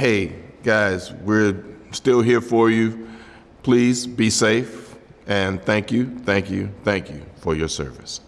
hey, guys, we're still here for you. Please be safe, and thank you, thank you, thank you for your service.